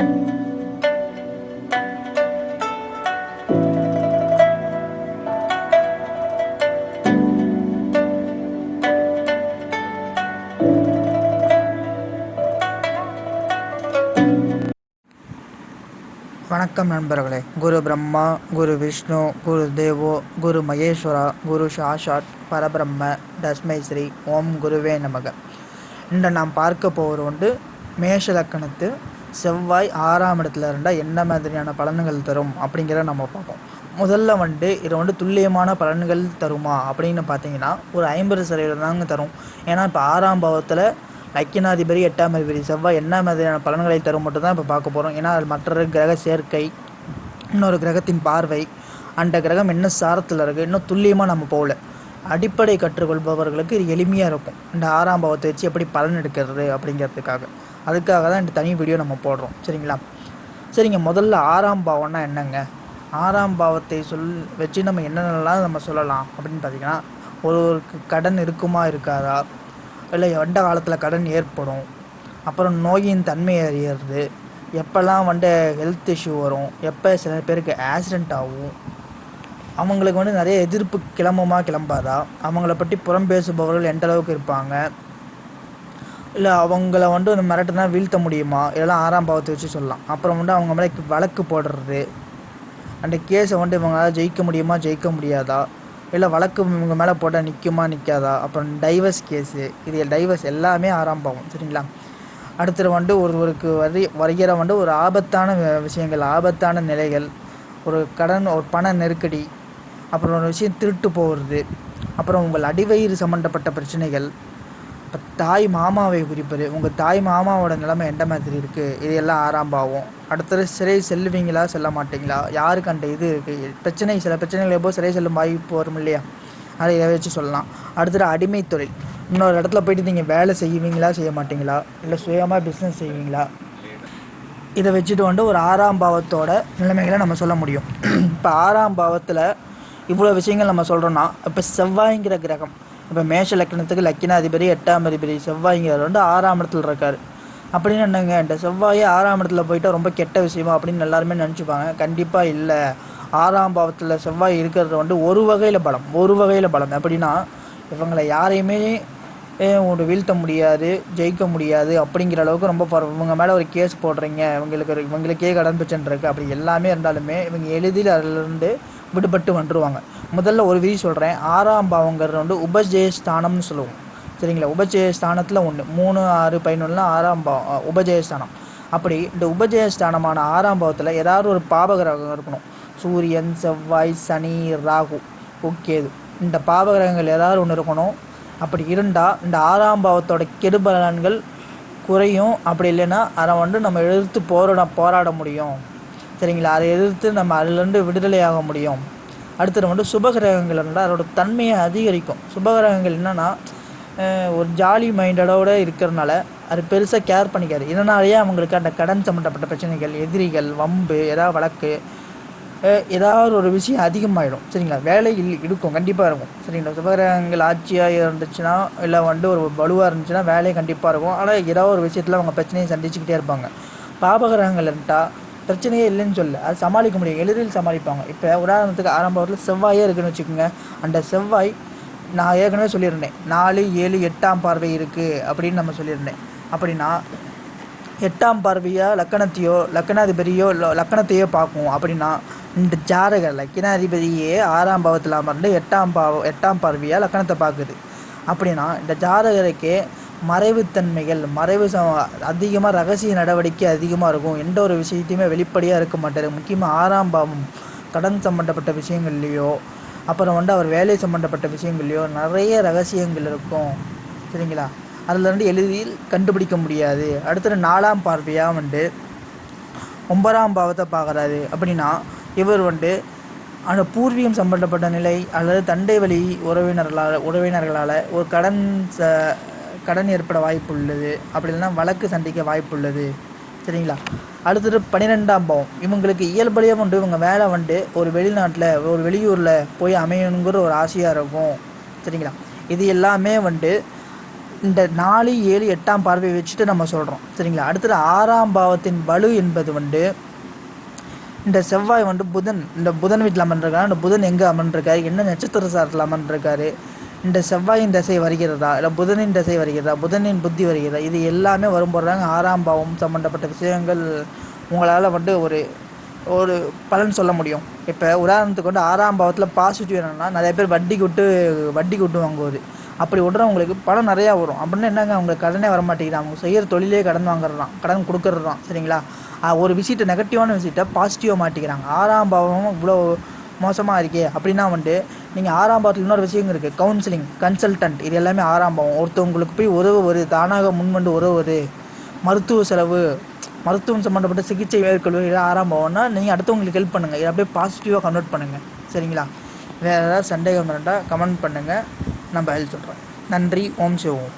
வணக்கம் நண்பர்களே. குரு பிரம்மா குரு விஷ்ணு குரு தேவோ குரு மகேஸ்வரா குரு சாஷாட் பரபிரம்ம தஸ்மை ஸ்ரீ ஓம் குருவே நமக. இன்று நாம் பார்க்க போவது உண்டு மேஷ லக்கணத்து செவ்வாய் ஆறாம் இடத்துல இருந்தால் என்ன மாதிரியான பலன்கள் தரும் அப்படிங்கிறத நம்ம பார்ப்போம். முதல்ல வந்துட்டு இது வந்து துல்லியமான பலன்கள் தருமா அப்படின்னு பார்த்தீங்கன்னா ஒரு ஐம்பது சதவீதம் தாங்க தரும். ஏன்னா இப்போ ஆறாம் பாவத்தில் லக்கினாதிபதி எட்டாம் அதிபதி செவ்வாய் என்ன மாதிரியான பலன்களை தரும் மட்டும் தான் இப்போ பார்க்க போகிறோம் ஏன்னா அது மற்றொரு கிரக சேர்க்கை இன்னொரு கிரகத்தின் பார்வை அந்த கிரகம் என்ன சாரத்தில் இருக்குது இன்னும் துல்லியமாக நம்ம போகல. அடிப்படை கற்றுக்கொள்பவர்களுக்கு இது எளிமையாக இருக்கும். இந்த ஆறாம் பாவத்தை வச்சு எப்படி பலன் எடுக்கிறது அப்படிங்கிறதுக்காக. அதுக்காக தான் இந்த தனி வீடியோ நம்ம போடுறோம். சரிங்களா? சரிங்க முதல்ல ஆறாம் பாவம்னா என்னங்க? ஆறாம் பாவத்தை சொல் வச்சு நம்ம என்னென்னலாம் நம்ம சொல்லலாம் அப்படின்னு பார்த்தீங்கன்னா ஒருவருக்கு கடன் இருக்குமா இருக்காதா? இல்லை எந்த காலத்தில் கடன் ஏற்படும். அப்புறம் நோயின் தன்மை அறியறது. எப்போல்லாம் வந்து ஹெல்த் இஷ்யூ வரும்? எப்போ சில பேருக்கு ஆக்சிடெண்ட் ஆகும்? அவங்களுக்கு வந்து நிறைய எதிர்ப்பு கிளம்புமா கிளம்பாதா? அவங்கள பற்றி புறம் பேசுபவர்கள் எந்த அளவுக்கு இருப்பாங்க? இல்லை அவங்கள வந்து இந்த மிரட்டுனா வீழ்த்த முடியுமா? இதெல்லாம் ஆறாம் பாவத்தை வச்சு சொல்லலாம். அப்புறம் வந்து அவங்க மேலே வழக்கு போடுறது. அந்த கேஸை வந்து இவங்களால் ஜெயிக்க முடியுமா ஜெயிக்க முடியாதா? இல்லை வழக்கு இவங்க மேலே போட்டால் நிற்குமா நிற்காதா அப்புறம் டைவர்ஸ் கேஸு இது டைவர்ஸ் எல்லாமே ஆறாம் பாவம். சரிங்களா? அடுத்தது வந்து ஒருவருக்கு வரி வரைகிற வந்து ஒரு ஆபத்தான விஷயங்கள் ஆபத்தான நிலைகள் ஒரு கடன் ஒரு பண நெருக்கடி அப்புறம் ஒரு விஷயம் திருட்டு போகிறது. அப்புறம் உங்கள் அடிவயிறு சம்மந்தப்பட்ட பிரச்சனைகள். இப்போ தாய் மாமாவை குறிப்பது. உங்கள் தாய் மாமாவோட நிலைமை எந்த மாதிரி இருக்குது இது எல்லாம் ஆறாம் பாவம் அடுத்தது சிறை செல்லுவீங்களா? செல்ல மாட்டிங்களா? யாருக்கு அந்த இது இருக்குது பிரச்சனை சில பிரச்சனைகள் எப்போ சிறை செல்லும் வாய்ப்பு வரும் இல்லையா? அதை இதை வச்சு சொல்லலாம். அடுத்தது அடிமை தொழில். இன்னொரு இடத்துல போயிட்டு நீங்கள் வேலை செய்வீங்களா? செய்ய மாட்டிங்களா? இல்லை சுயமாக பிஸ்னஸ் செய்வீங்களா? இதை வச்சுட்டு வந்து ஒரு ஆறாம் பாவத்தோட நிலைமைகளை நம்ம சொல்ல முடியும். இப்போ ஆறாம் பாவத்தில் இவ்வளோ விஷயங்கள் நம்ம சொல்கிறோன்னா இப்போ செவ்வாய்ங்கிற கிரகம் இப்போ மேஷ லக்கணத்துக்கு லக்கினாதிபதி எட்டாம் அதிபதி செவ்வாய்ங்கிறது வந்து ஆறாம் இடத்துல இருக்கார். அப்படின்னு என்னங்க? இந்த செவ்வாயே ஆறாம் இடத்துல போயிட்டால் ரொம்ப கெட்ட விஷயமா அப்படின்னு எல்லாருமே நினச்சிப்பாங்க. கண்டிப்பாக இல்லை. ஆறாம் பாவத்தில் செவ்வாய் இருக்கிறது வந்து ஒரு வகையில் பலம் ஒரு வகையில் பலம். எப்படின்னா இவங்களை யாரையுமே ஒன்று வீழ்த்த முடியாது ஜெயிக்க முடியாது அப்படிங்கிற அளவுக்கு ரொம்ப இவங்க மேலே ஒரு கேஸ் போடுறீங்க. இவங்களுக்கு இவங்களுக்கே கடன் பிரச்சனை இருக்குது அப்படி எல்லாமே இருந்தாலுமே இவங்க எளிதில் அதிலிருந்து விடுபட்டு வந்துடுவாங்க முதல்ல ஒரு விதி சொல்கிறேன் ஆறாம் பாவங்கிறது வந்து உபஜெயஸ்தானம்னு சொல்லுவோம். சரிங்களா? உபஜெயஸ்தானத்தில் ஒன்று மூணு ஆறு பதினொன்றுலாம் ஆறாம் பாவம் உபஜெயஸ்தானம். அப்படி இந்த உபஜெயஸ்தானமான ஆறாம் பாவத்தில் ஏதாவது ஒரு பாபகிரகம் இருக்கணும். சூரியன் செவ்வாய் சனி ராகு. கேது இந்த பாபகிரகங்கள் ஏதாவது ஒன்று இருக்கணும். அப்படி இருந்தால் இந்த ஆறாம் பாவத்தோட கெடுபலன்கள் குறையும். அப்படி இல்லைன்னா அதை வந்து நம்ம எதிர்த்து போராட போராட முடியும். சரிங்களா அதை எதிர்த்து நம்ம அதிலேருந்து விடுதலையாக முடியும். அடுத்தது வந்து சுபகிரகங்கள் இருந்தால் அதோட தன்மையை அதிகரிக்கும். சுபகிரகங்கள் என்னென்னா ஒரு ஜாலி மைண்டடோடு இருக்கிறனால அது பெருசாக கேர் பண்ணிக்காது. இதனாலேயே அவங்களுக்கு அந்த கடன் சம்மந்தப்பட்ட பிரச்சனைகள் எதிரிகள் வம்பு ஏதாவது வழக்கு ஏதாவது ஒரு விஷயம் அதிகமாகிடும் சரிங்களா? வேலை இருக்கும். கண்டிப்பாக இருக்கும். சரிங்களா? சுபகிரகங்கள் ஆட்சியாக இருந்துச்சுன்னா இல்லை வந்து ஒரு வலுவாக இருந்துச்சுன்னா வேலை கண்டிப்பாக இருக்கும். ஆனால் ஏதாவது ஒரு விஷயத்தில் அவங்க பிரச்சனையை சந்திச்சுக்கிட்டே இருப்பாங்க. பாபகிரகங்கள் இருந்தால் பிரச்சனையே இல்லைன்னு சொல்ல அது சமாளிக்க முடியும். எளிதில் சமாளிப்பாங்க. இப்போ உதாரணத்துக்கு ஆரம்பத்தில் செவ்வாயே இருக்குன்னு வச்சுக்கோங்க. அந்த செவ்வாய் நான் ஏற்கனவே சொல்லியிருந்தேன். நாலு ஏழு எட்டாம் பார்வை இருக்குது அப்படின்னு நம்ம சொல்லியிருந்தேன். அப்படின்னா எட்டாம் பார்வையாக லக்கணத்தையோ லக்கணாதிபதியோ லக்கணத்தையோ பார்க்கும். அப்படின்னா இந்த ஜாதக லக்கணாதிபதியே ஆறாம் பாவத்தில் அமர்ந்து எட்டாம் பாவம் எட்டாம் பார்வையாக லக்கணத்தை பார்க்குது. அப்படின்னா இந்த ஜாதகருக்கே மறைவுத்தன்மைகள் மறைவு ச அதிகமாக ரகசிய நடவடிக்கை அதிகமாக இருக்கும். எந்த ஒரு விஷயத்தையுமே வெளிப்படையாக இருக்க மாட்டார். முக்கியமாக ஆறாம் பாவம் கடன் சம்மந்தப்பட்ட விஷயங்கள்லேயோ அப்புறம் வந்து அவர் வேலை சம்மந்தப்பட்ட விஷயங்கள்லையோ நிறைய ரகசியங்கள் இருக்கும். சரிங்களா? அதில் வந்து எளிதில் கண்டுபிடிக்க முடியாது. அடுத்தது நாலாம் பார்வையாக வந்து ஒன்பதாம் பாவத்தை பார்க்குறாரு. அப்படின்னா இவர் வந்து அந்த பூர்வீகம் சம்பந்தப்பட்ட நிலை அல்லது தண்டை வழி உறவினர்களால் உறவினர்களால் ஒரு கடன் ச கடன் ஏற்பட வாய்ப்பு உள்ளது அப்படி இல்லைன்னா வழக்கு சந்திக்க வாய்ப்பு உள்ளது சரிங்களா? அடுத்தது பன்னிரெண்டாம் பாவம். இவங்களுக்கு இயல்படியாக வந்து இவங்க வேலை வந்து ஒரு வெளிநாட்டில் ஒரு வெளியூரில் போய் அமையணுங்கிற ஒரு ஆசையாக இருக்கும். சரிங்களா? இது எல்லாமே வந்து இந்த நாலு ஏழு எட்டாம் பார்வையை வச்சுட்டு நம்ம சொல்கிறோம் சரிங்களா? அடுத்தது ஆறாம் பாவத்தின் வலு என்பது வந்து இந்த செவ்வாய் வந்து புதன். இந்த புதன் வீட்டில் அமர்ந்திருக்காரு. இந்த புதன் எங்கே அமர்ந்திருக்காரு? என்ன நட்சத்திர சாரத்தில் அமர்ந்திருக்காரு? இந்த செவ்வாயின் தசை வருகிறதா? இல்லை புதனின் தசை வருகிறதா? புதனின் புத்தி வருகிறதா? இது எல்லாமே வரும்போதுதாங்க ஆறாம் பாவம் சம்மந்தப்பட்ட விஷயங்கள் உங்களால் வந்து ஒரு ஒரு பலன் சொல்ல முடியும். இப்போ உதாரணத்துக்கு வந்து ஆறாம் பாவத்தில் பாசிட்டிவ் என்னென்னா நிறைய பேர் வட்டிக்கு விட்டு வட்டிக்கு விட்டு வாங்குவது அப்படி விடுறவங்களுக்கு பணம் நிறையா வரும். அப்படின்னா என்னங்க அவங்களுக்கு கடனே வர மாட்டேங்குது அவங்க செய்கிற தொழிலே கடன் வாங்குறது கடன் கொடுக்கறது சரிங்களா? ஒரு விஷயத்தை நெகட்டிவான விஷயத்தை பாசிட்டிவாக மாட்டிக்கிறாங்க. ஆறாம் பாவம் இவ்வளோ மோசமாக இருக்கே. அப்படின்னா வந்துட்டு நீங்கள் ஆறாம் பாவத்தில் இன்னொரு விஷயம் இருக்குது கவுன்சிலிங் கன்சல்டன்ட் இது எல்லாமே ஆறாம் பாவம். ஒருத்தவங்களுக்கு போய் உதவுவது தானாக முன்வந்து உதவுவது மருத்துவ செலவு மருத்துவம் சம்மந்தப்பட்ட சிகிச்சை மேற்கொள்வது இதெல்லாம் ஆறாம் பாவம்னா நீங்கள் அடுத்தவங்களுக்கு ஹெல்ப் பண்ணுங்கள் இதை அப்படியே பாசிட்டிவாக கன்வெர்ட் பண்ணுங்கள் சரிங்களா? வேறு ஏதாவது சந்தேகம் இருந்தால் கமெண்ட் பண்ணுங்கள் நம்ம ஹெல்ப் சொல்கிறோம் நன்றி. ஓம் சிவோம்.